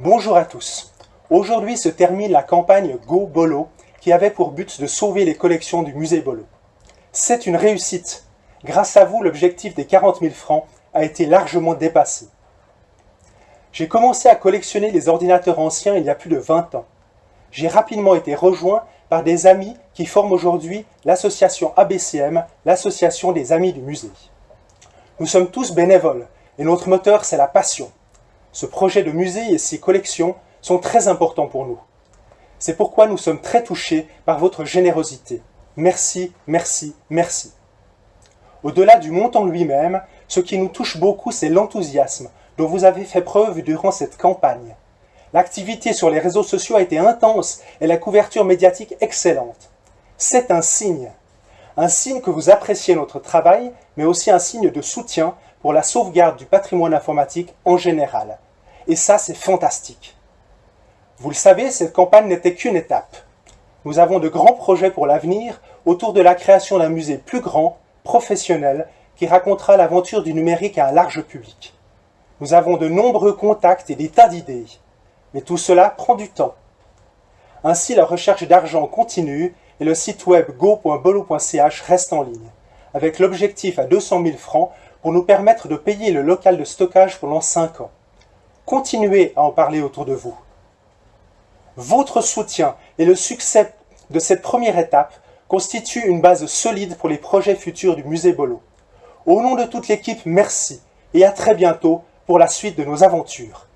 Bonjour à tous. Aujourd'hui se termine la campagne Go Bolo qui avait pour but de sauver les collections du musée Bolo. C'est une réussite. Grâce à vous, l'objectif des 40 000 francs a été largement dépassé. J'ai commencé à collectionner les ordinateurs anciens il y a plus de 20 ans. J'ai rapidement été rejoint par des amis qui forment aujourd'hui l'association ABCM, l'association des amis du musée. Nous sommes tous bénévoles et notre moteur c'est la passion. Ce projet de musée et ses collections sont très importants pour nous. C'est pourquoi nous sommes très touchés par votre générosité. Merci, merci, merci. Au-delà du montant lui-même, ce qui nous touche beaucoup, c'est l'enthousiasme dont vous avez fait preuve durant cette campagne. L'activité sur les réseaux sociaux a été intense et la couverture médiatique excellente. C'est un signe. Un signe que vous appréciez notre travail, mais aussi un signe de soutien pour la sauvegarde du patrimoine informatique en général. Et ça, c'est fantastique. Vous le savez, cette campagne n'était qu'une étape. Nous avons de grands projets pour l'avenir autour de la création d'un musée plus grand, professionnel, qui racontera l'aventure du numérique à un large public. Nous avons de nombreux contacts et des tas d'idées. Mais tout cela prend du temps. Ainsi, la recherche d'argent continue et le site web go.bolo.ch reste en ligne, avec l'objectif à 200 000 francs pour nous permettre de payer le local de stockage pendant 5 ans. Continuez à en parler autour de vous. Votre soutien et le succès de cette première étape constituent une base solide pour les projets futurs du musée Bolo. Au nom de toute l'équipe, merci et à très bientôt pour la suite de nos aventures.